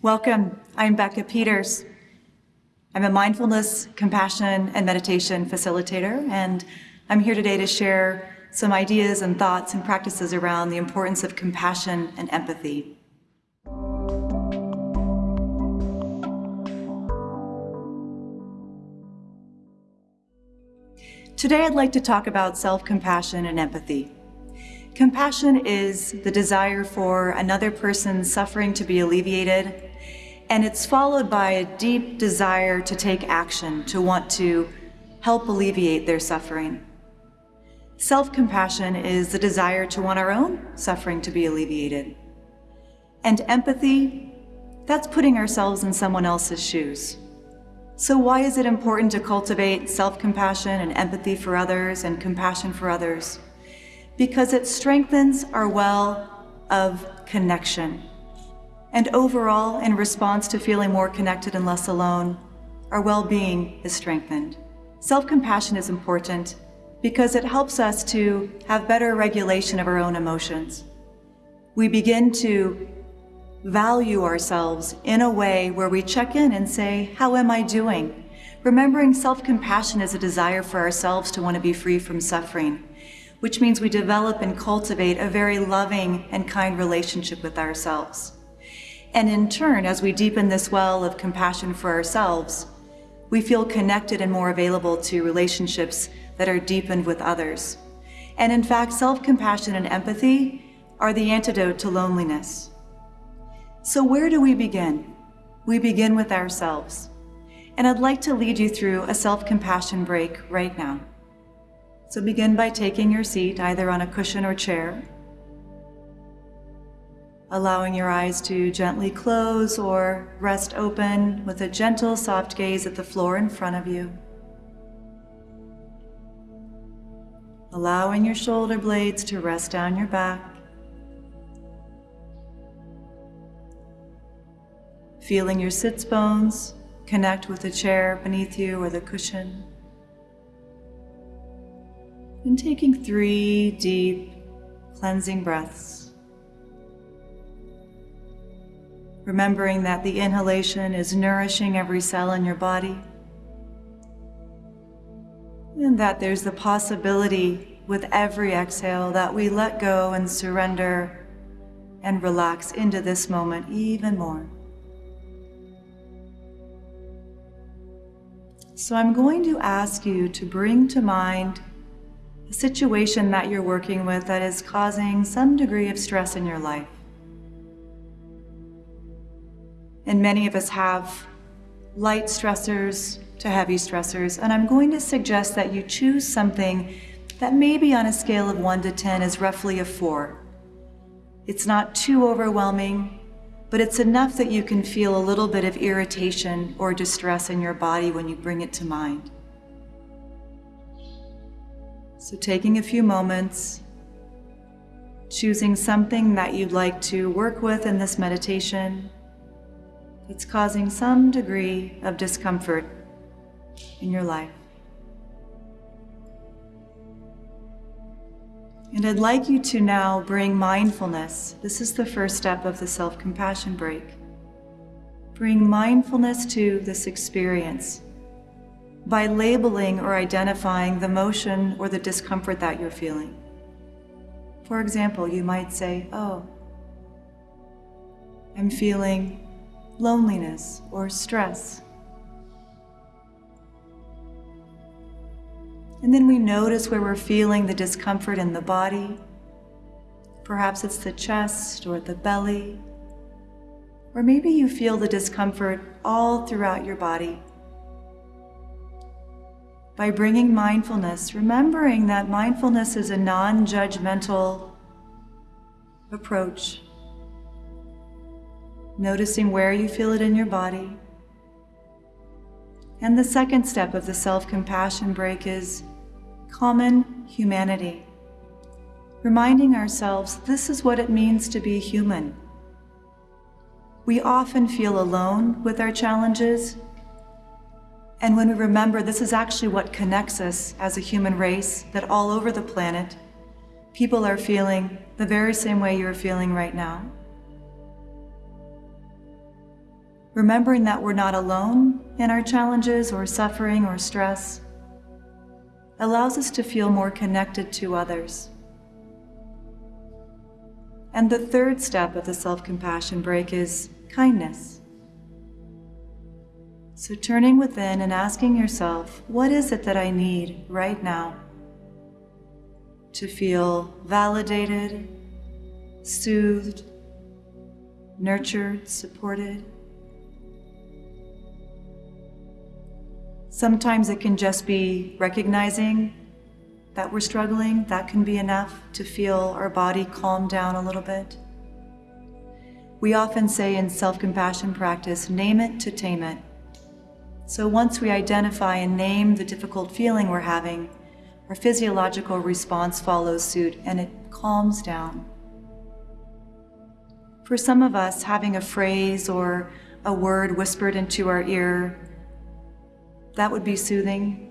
Welcome. I'm Becca Peters. I'm a mindfulness, compassion, and meditation facilitator, and I'm here today to share some ideas and thoughts and practices around the importance of compassion and empathy. Today, I'd like to talk about self compassion and empathy. Compassion is the desire for another person's suffering to be alleviated, and it's followed by a deep desire to take action, to want to help alleviate their suffering. Self compassion is the desire to want our own suffering to be alleviated. And empathy, that's putting ourselves in someone else's shoes. So, why is it important to cultivate self compassion and empathy for others and compassion for others? Because it strengthens our well of connection. And overall, in response to feeling more connected and less alone, our well being is strengthened. Self compassion is important because it helps us to have better regulation of our own emotions. We begin to value ourselves in a way where we check in and say, How am I doing? Remembering self compassion is a desire for ourselves to want to be free from suffering, which means we develop and cultivate a very loving and kind relationship with ourselves. And in turn, as we deepen this well of compassion for ourselves, we feel connected and more available to relationships that are deepened with others. And in fact, self compassion and empathy are the antidote to loneliness. So, where do we begin? We begin with ourselves. And I'd like to lead you through a self compassion break right now. So, begin by taking your seat either on a cushion or chair, allowing your eyes to gently close or rest open with a gentle, soft gaze at the floor in front of you. Allowing your shoulder blades to rest down your back. feeling your sits bones connect with the chair beneath you or the cushion. And taking three deep cleansing breaths. Remembering that the inhalation is nourishing every cell in your body. And that there's the possibility with every exhale that we let go and surrender and relax into this moment even more. So I'm going to ask you to bring to mind a situation that you're working with that is causing some degree of stress in your life. And many of us have light stressors to heavy stressors, and I'm going to suggest that you choose something that maybe on a scale of 1 to 10 is roughly a 4. It's not too overwhelming, but it's enough that you can feel a little bit of irritation or distress in your body when you bring it to mind. So, taking a few moments, choosing something that you'd like to work with in this meditation that's causing some degree of discomfort in your life. And I'd like you to now bring mindfulness. This is the first step of the self compassion break. Bring mindfulness to this experience by labeling or identifying the motion or the discomfort that you're feeling. For example, you might say, Oh, I'm feeling loneliness or stress. And then we notice where we're feeling the discomfort in the body. Perhaps it's the chest or the belly. Or maybe you feel the discomfort all throughout your body. By bringing mindfulness, remembering that mindfulness is a non judgmental approach. Noticing where you feel it in your body. And the second step of the self compassion break is common humanity. Reminding ourselves this is what it means to be human. We often feel alone with our challenges. And when we remember this is actually what connects us as a human race, that all over the planet, people are feeling the very same way you're feeling right now. Remembering that we're not alone in our challenges or suffering or stress, allows us to feel more connected to others. And the third step of the self compassion break is kindness. So, turning within and asking yourself, what is it that I need right now to feel validated, soothed, nurtured, supported? Sometimes it can just be recognizing that we're struggling. That can be enough to feel our body calm down a little bit. We often say in self compassion practice, name it to tame it. So once we identify and name the difficult feeling we're having, our physiological response follows suit and it calms down. For some of us, having a phrase or a word whispered into our ear that would be soothing.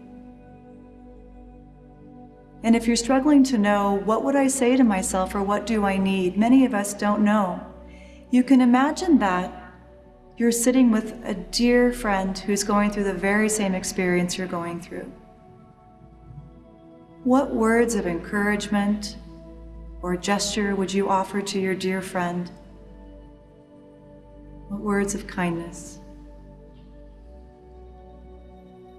And if you're struggling to know, what would I say to myself or what do I need? Many of us don't know. You can imagine that you're sitting with a dear friend who's going through the very same experience you're going through. What words of encouragement or gesture would you offer to your dear friend? What words of kindness?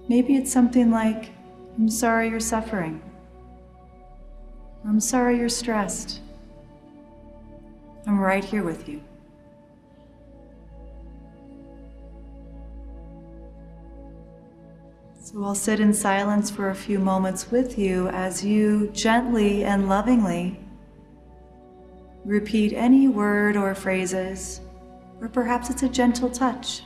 Maybe it's something like, I'm sorry you're suffering. I'm sorry you're stressed. I'm right here with you. So I'll sit in silence for a few moments with you as you gently and lovingly repeat any word or phrases, or perhaps it's a gentle touch.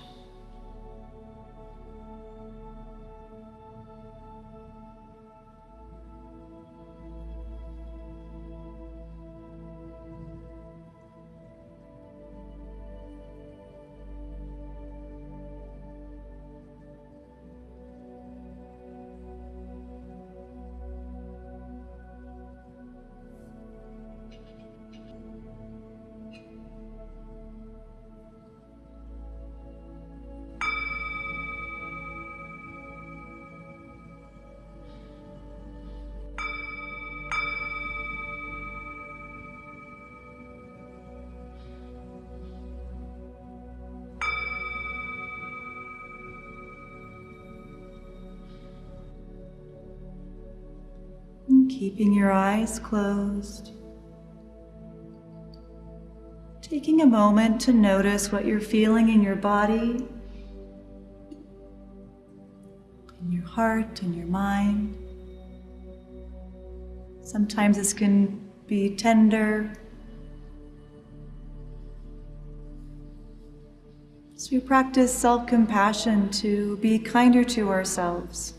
Keeping your eyes closed. Taking a moment to notice what you're feeling in your body, in your heart, in your mind. Sometimes this can be tender. So we practice self-compassion to be kinder to ourselves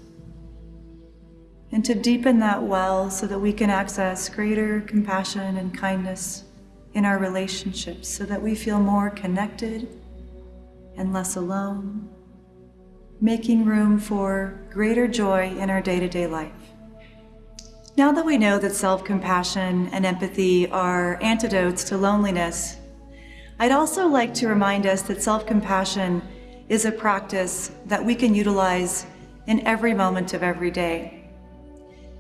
and to deepen that well so that we can access greater compassion and kindness in our relationships so that we feel more connected and less alone, making room for greater joy in our day-to-day life. Now that we know that self-compassion and empathy are antidotes to loneliness, I'd also like to remind us that self-compassion is a practice that we can utilize in every moment of every day.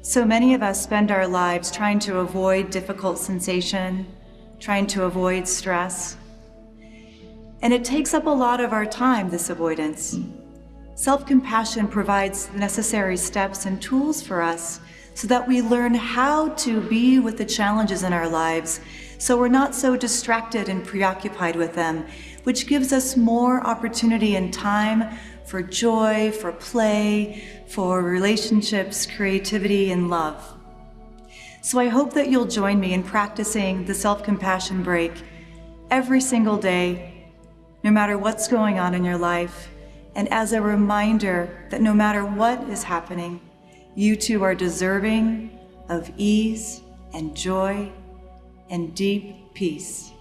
So many of us spend our lives trying to avoid difficult sensation, trying to avoid stress. And it takes up a lot of our time, this avoidance. Self-compassion provides the necessary steps and tools for us so that we learn how to be with the challenges in our lives so we're not so distracted and preoccupied with them, which gives us more opportunity and time for joy, for play, for relationships, creativity, and love. So I hope that you'll join me in practicing the self-compassion break every single day, no matter what's going on in your life, and as a reminder that no matter what is happening, you too are deserving of ease and joy and deep peace.